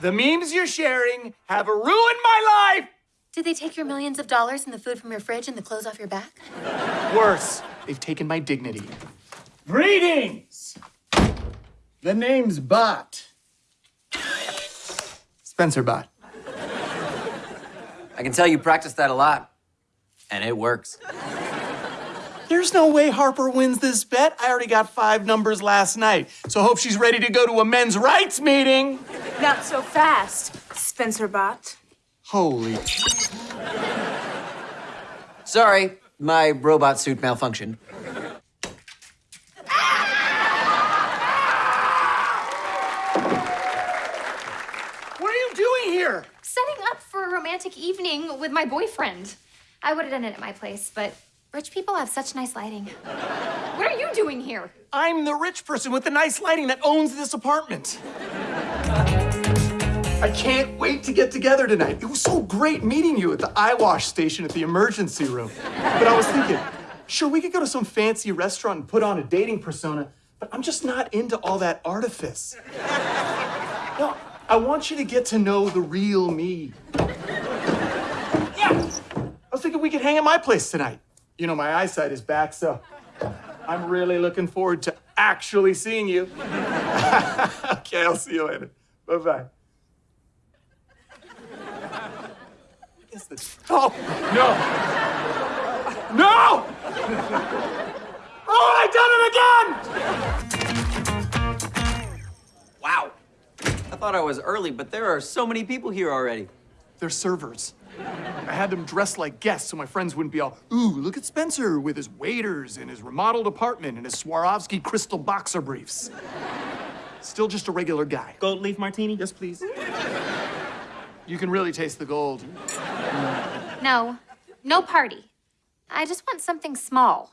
The memes you're sharing have ruined my life! Did they take your millions of dollars and the food from your fridge and the clothes off your back? Worse, they've taken my dignity. Greetings! The name's Bot. Spencer Bot. I can tell you practice that a lot, and it works. There's no way Harper wins this bet. I already got five numbers last night, so hope she's ready to go to a men's rights meeting. Not so fast, Spencer Bot. Holy. Sorry, my robot suit malfunctioned. What are you doing here? Setting up for a romantic evening with my boyfriend. I would have done it at my place, but rich people have such nice lighting. What are you doing here? I'm the rich person with the nice lighting that owns this apartment. I can't wait to get together tonight. It was so great meeting you at the eye wash station at the emergency room. But I was thinking, sure, we could go to some fancy restaurant and put on a dating persona, but I'm just not into all that artifice. No, I want you to get to know the real me. Yeah, I was thinking we could hang at my place tonight. You know, my eyesight is back, so I'm really looking forward to actually seeing you. okay, I'll see you later. Bye bye. Is this? Oh no! No! Oh, I done it again! Wow. I thought I was early, but there are so many people here already. They're servers. I had them dressed like guests so my friends wouldn't be all, ooh, look at Spencer with his waiters and his remodeled apartment and his Swarovski crystal boxer briefs. Still just a regular guy. Gold leaf martini? Yes, please. You can really taste the gold. No, no party. I just want something small.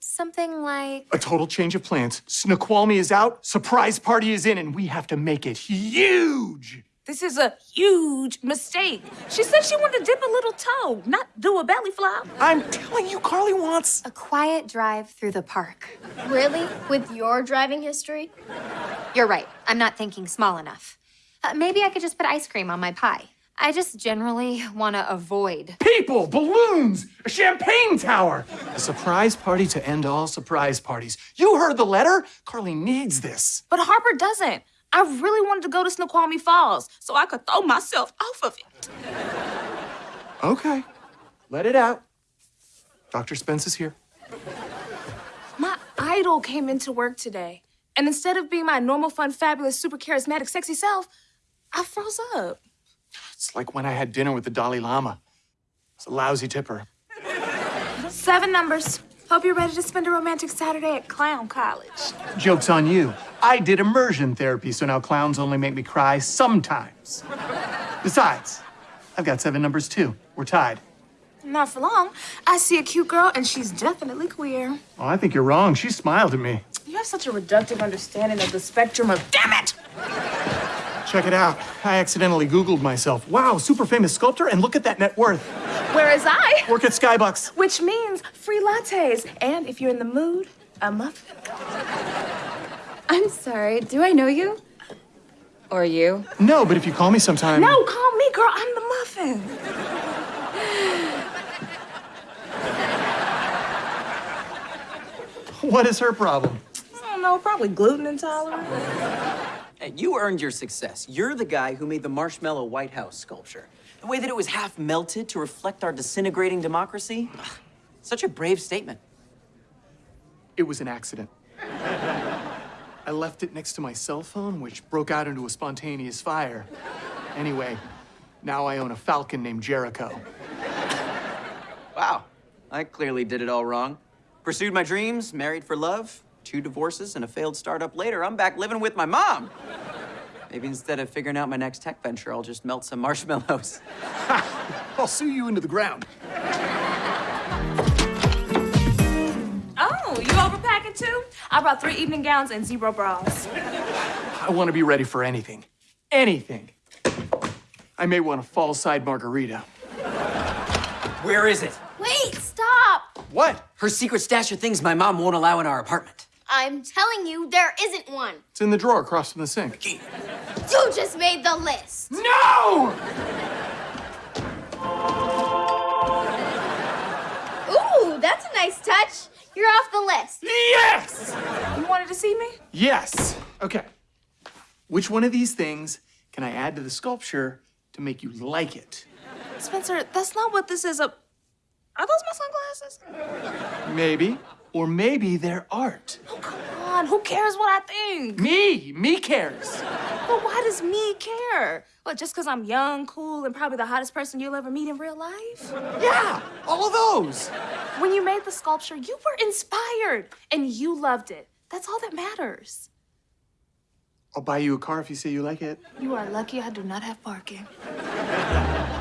Something like. A total change of plans. Snoqualmie is out, surprise party is in, and we have to make it huge. This is a huge mistake. She said she wanted to dip a little toe, not do a belly flop. I'm telling you, Carly wants. A quiet drive through the park. Really? With your driving history? You're right. I'm not thinking small enough. Uh, maybe I could just put ice cream on my pie. I just generally want to avoid. People, balloons, a champagne tower. A surprise party to end all surprise parties. You heard the letter? Carly needs this. But Harper doesn't. I really wanted to go to Snoqualmie Falls so I could throw myself off of it. Okay, let it out. Dr. Spence is here. My idol came into work today, and instead of being my normal, fun, fabulous, super charismatic, sexy self, I froze up. It's like when I had dinner with the Dalai Lama. It's a lousy tipper. Seven numbers. Hope you're ready to spend a romantic Saturday at Clown College. Joke's on you. I did immersion therapy, so now clowns only make me cry sometimes. Besides, I've got seven numbers too. We're tied. Not for long. I see a cute girl, and she's definitely queer. Oh, I think you're wrong. She smiled at me. You have such a reductive understanding of the spectrum of. Damn it! Check it out. I accidentally Googled myself. Wow, super famous sculptor, and look at that net worth. Whereas I, Work at Skybucks. which means free lattes, and if you're in the mood, a muffin. I'm sorry. Do I know you? Or you? No, but if you call me sometime. No, call me, girl. I'm the muffin. What is her problem? I don't know, probably gluten intolerant. You earned your success. You're the guy who made the marshmallow White House sculpture. The way that it was half melted to reflect our disintegrating democracy. Ugh, Such a brave statement. It was an accident. I left it next to my cell phone, which broke out into a spontaneous fire. Anyway, now I own a falcon named Jericho. Wow, I clearly did it all wrong. Pursued my dreams, married for love, two divorces, and a failed startup later, I'm back living with my mom. Maybe instead of figuring out my next tech venture, I'll just melt some marshmallows. I'll sue you into the ground. Oh, you overpacking too? I brought three evening gowns and zero bras. I want to be ready for anything. Anything. I may want a fall side margarita. Where is it? Wait, stop! What? Her secret stash of things my mom won't allow in our apartment. I'm telling you, there isn't one. It's in the drawer across from the sink. You just made the list. No! Ooh, that's a nice touch. You're off the list. Yes! You wanted to see me? Yes. Okay. Which one of these things can I add to the sculpture to make you like it? Spencer, that's not what this is. A... Are those my sunglasses? Maybe. Or maybe they're art. Oh, come on. Who cares what I think? Me! Me cares! But why does me care? Well, just because I'm young, cool, and probably the hottest person you'll ever meet in real life? Yeah! All of those! When you made the sculpture, you were inspired and you loved it. That's all that matters. I'll buy you a car if you say you like it. You are lucky I do not have parking.